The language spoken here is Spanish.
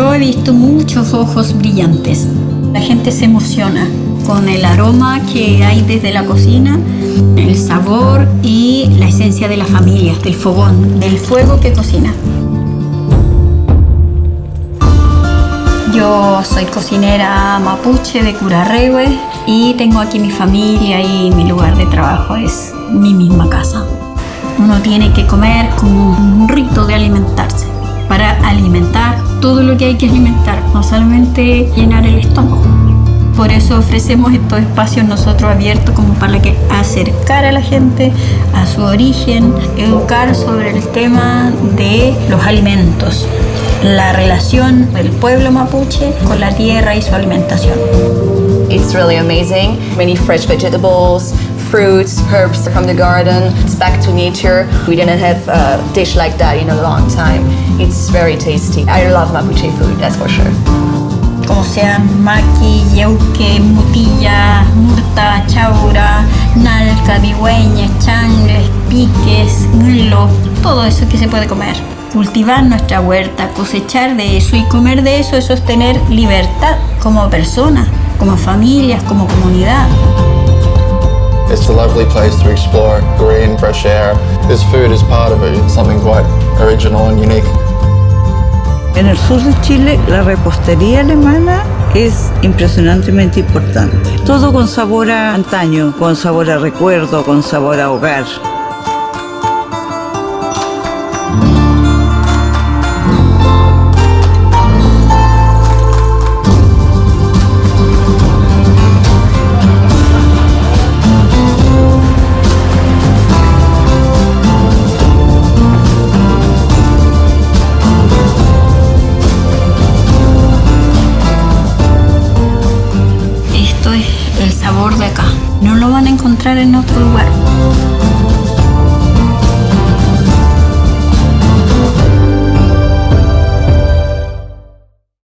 Yo he visto muchos ojos brillantes. La gente se emociona con el aroma que hay desde la cocina, el sabor y la esencia de la familia, del fogón, del fuego que cocina. Yo soy cocinera mapuche de Curarrehue y tengo aquí mi familia y mi lugar de trabajo es mi misma casa. Uno tiene que comer como un rito todo lo que hay que alimentar, no solamente llenar el estómago. Por eso ofrecemos estos espacios nosotros abiertos como para que acercar a la gente a su origen, educar sobre el tema de los alimentos, la relación del pueblo mapuche con la tierra y su alimentación. It's really amazing. Many fresh vegetables, fruits, herbs from the garden. It's back to nature. We didn't have a dish like that in a long time. It's very tasty. I love Mapuche food, that's for sure. como sean maqui, yeuque, mutilla, murta, chaura, nalca, digüeña, changles, piques, grillo, todo eso que se puede comer. Cultivar nuestra huerta, cosechar de eso y comer de eso, eso es tener libertad como persona, como familias, como comunidad. It's a lovely place to explore, green, fresh air. This food is part of it, it's something quite original and unique. En el sur de Chile la repostería alemana es impresionantemente importante. Todo con sabor a antaño, con sabor a recuerdo, con sabor a hogar. No lo van a encontrar en otro lugar.